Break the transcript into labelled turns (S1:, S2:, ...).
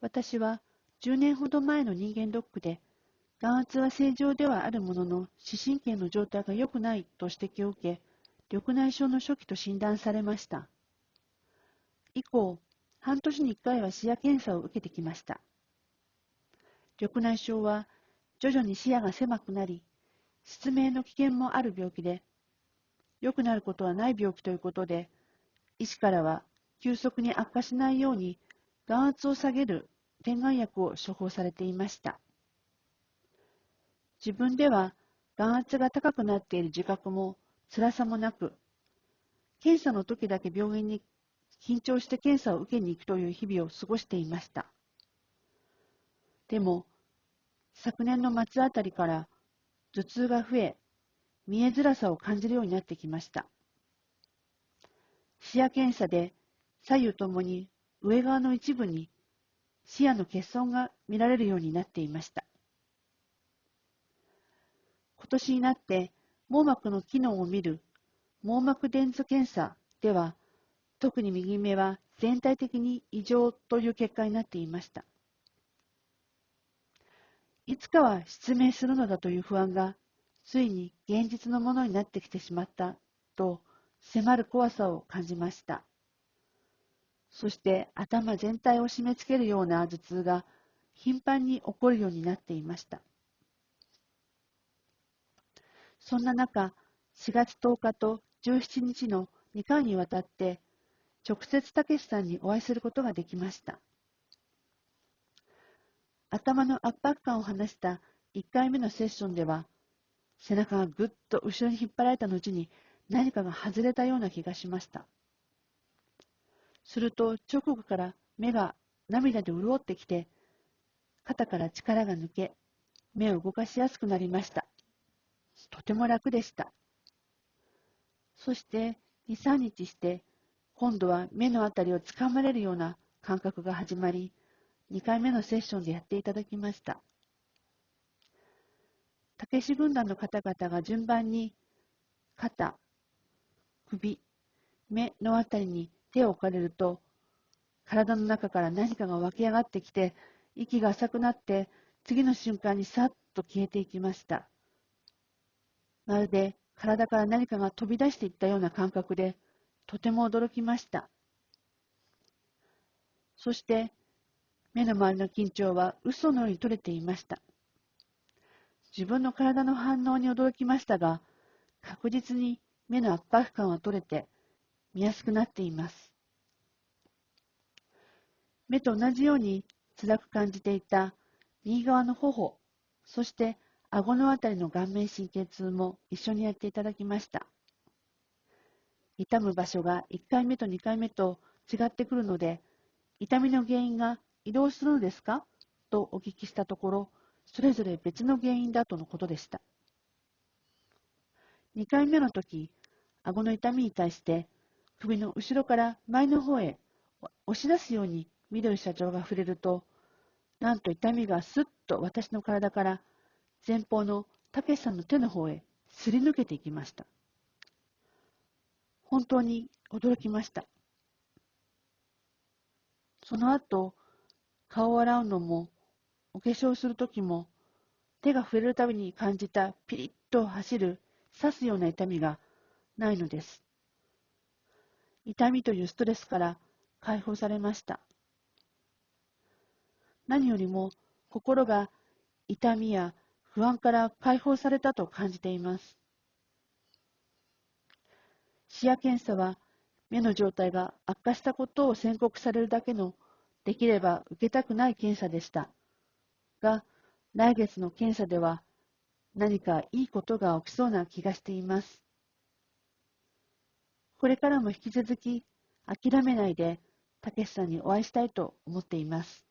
S1: 私は10年ほど前の人間ドックで、眼圧は正常ではあるものの、視神経の状態が良くないと指摘を受け、緑内障の初期と診断されました。以降、半年に1回は視野検査を受けてきました。緑内障は徐々に視野が狭くなり、失明の危険もある病気で、良くなることはない病気ということで、医師からは急速に悪化しないように眼圧を下げる点眼薬を処方されていました。自分では眼圧が高くなっている自覚も辛さもなく、検査の時だけ病院に緊張して検査を受けに行くという日々を過ごしていました。でも、昨年の末あたりから頭痛が増え、見えづらさを感じるようになってきました。視野検査で左右ともに上側の一部に視野の欠損が見られるようになっていました。今年になって網膜の機能を見る網膜電図検査では、特に右目は全体的に異常という結果になっていました。いつかは失明するのだという不安が、ついに現実のものになってきてしまったと迫る怖さを感じました。そして頭全体を締め付けるような頭痛が頻繁に起こるようになっていました。そんな中、4月10日と17日の2回にわたって直接たけしさんにお会いすることができました。頭の圧迫感を話した1回目のセッションでは、背中がぐっと後ろに引っ張られた後に何かが外れたような気がしました。すると直後から目が涙で潤ってきて、肩から力が抜け、目を動かしやすくなりました。とても楽でした。そして2、3日して、今度は目のあたりをつかまれるような感覚が始まり、2回目のセッションでやっていただきました。たけし軍団の方々が順番に肩、首、目のあたりに手を置かれると、体の中から何かが湧き上がってきて、息が浅くなって、次の瞬間にさっと消えていきました。まるで体から何かが飛び出していったような感覚で、とても驚きました。そして、目の周りの緊張は嘘のように取れていました。自分の体の反応に驚きましたが、確実に目の圧迫感は取れて、見やすくなっています。目と同じように辛く感じていた右側の頬、そして顎のあたりの顔面神経痛も一緒にやっていただきました。痛む場所が1回目と2回目と違ってくるので、痛みの原因が移動するのですか？とお聞きしたところ、それぞれ別の原因だとのことでした。2回目の時、顎の痛みに対して首の後ろから前の方へ押し出すように緑社長が触れると、なんと痛みがすっと私の体から前方のたけしさんの手の方へすり抜けていきました。本当に驚きました。その後、顔を洗うのも、お化粧するときも、手が触れるたびに感じたピリッと走る、刺すような痛みがないのです。痛みというストレスから解放されました。何よりも心が痛みや不安から解放されたと感じています。視野検査は目の状態が悪化したことを宣告されるだけのできれば受けたくない検査でした。が、来月の検査では何かいいことが起きそうな気がしています。これからも引き続き諦めないで、たけしさんにお会いしたいと思っています。